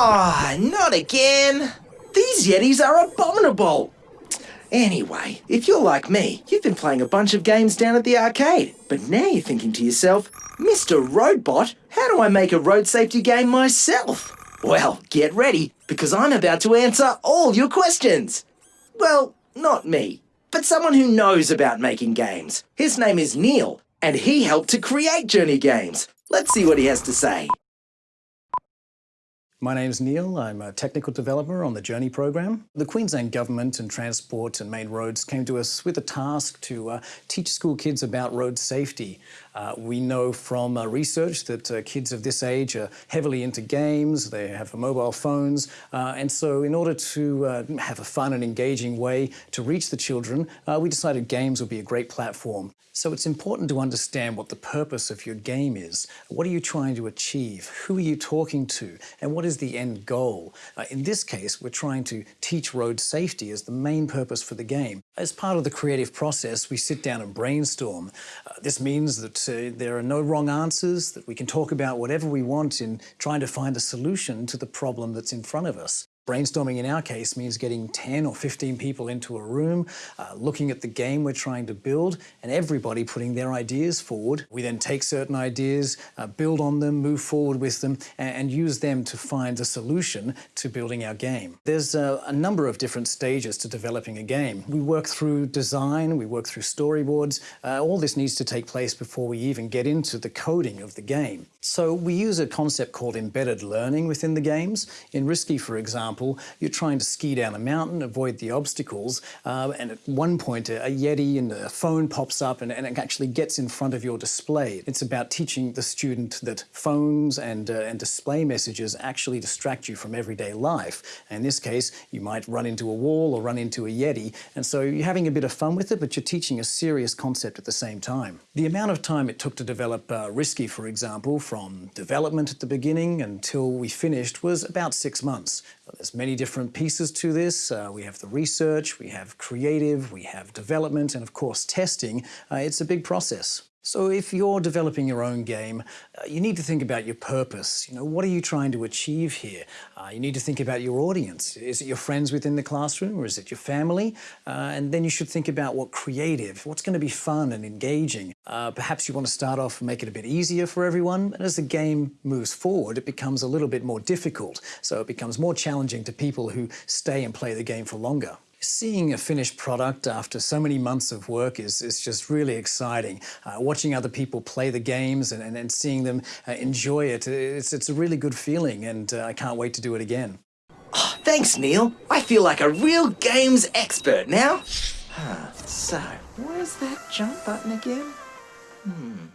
Ah, oh, not again. These Yetis are abominable. Anyway, if you're like me, you've been playing a bunch of games down at the arcade, but now you're thinking to yourself, Mr. Roadbot, how do I make a road safety game myself? Well, get ready, because I'm about to answer all your questions. Well, not me, but someone who knows about making games. His name is Neil, and he helped to create Journey Games. Let's see what he has to say. My name's Neil. I'm a technical developer on the Journey program. The Queensland Government and Transport and Main Roads came to us with a task to uh, teach school kids about road safety. Uh, we know from uh, research that uh, kids of this age are heavily into games, they have mobile phones, uh, and so in order to uh, have a fun and engaging way to reach the children, we decided games would be a great platform. So it's important to understand what the purpose of your game is. What are you trying to achieve? Who are you talking to? And what is the end goal? Uh, in this case, we're trying to teach road safety as the main purpose for the game. As part of the creative process, we sit down and brainstorm. Uh, this means that uh, there are no wrong answers, that we can talk about whatever we want in trying to find a solution to the problem that's in front of us. Brainstorming in our case means getting 10 or 15 people into a room, uh, looking at the game we're trying to build, and everybody putting their ideas forward. We then take certain ideas, uh, build on them, move forward with them, and, and, use them to find a solution to building our game. There's a number of different stages to developing a game. We work through design, we work through storyboards. Uh, all this needs to take place before we even get into the coding of the game. So we use a concept called embedded learning within the games. In Risky, for example, you're trying to ski down a mountain, avoid the obstacles, uh, and at one point a, Yeti and a phone pops up and, and, it actually gets in front of your display. It's about teaching the student that phones and, uh, and display messages actually distract you from everyday life. in this case, you might run into a wall or run into a Yeti, and so you're having a bit of fun with it, but you're teaching a serious concept at the same time. The amount of time it took to develop uh, Risky, for example, from development at the beginning until we finished was about six months. There's many different pieces to this. Uh, we have the research, we have creative, we have development, and of course testing. Uh, it's a big process. So if you're developing your own game, uh, you need to think about your purpose. You know, what are you trying to achieve here? Uh, you need to think about your audience. Is it your friends within the classroom or is it your family? Uh, and then you should think about what creative, what's going to be fun and engaging. Uh, perhaps you want to start off and make it a bit easier for everyone. And as the game moves forward, it becomes a little bit more difficult. So it becomes more challenging to people who stay and play the game for longer. Seeing a finished product after so many months of work is, is just really exciting. Uh, watching other people play the games and, and, and seeing them uh, enjoy it, it's, it's a really good feeling and uh, I can't wait to do it again. Oh, thanks, Neil. I feel like a real games expert now. Huh, so, where's that jump button again? Hmm.